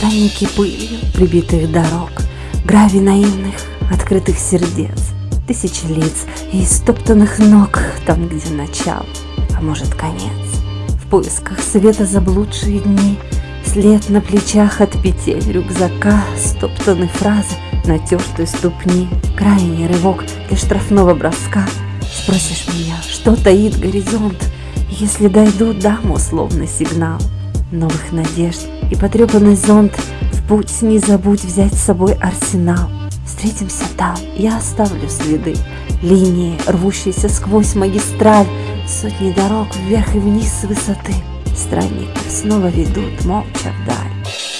Пряники пылью прибитых дорог, Гравий наивных открытых сердец, Тысячи лиц и истоптанных ног Там, где начало, а может конец. В поисках света заблудшие дни, След на плечах от петель рюкзака, Стоптаны фразы, натертые ступни, Крайний рывок для штрафного броска. Спросишь меня, что таит горизонт, Если дойду, дам условный сигнал Новых надежд и потрепанный зонт В путь не забудь взять с собой арсенал. Встретимся там, я оставлю следы, Линии, рвущиеся сквозь магистраль, Сотни дорог вверх и вниз с высоты. Странников снова ведут молча вдаль.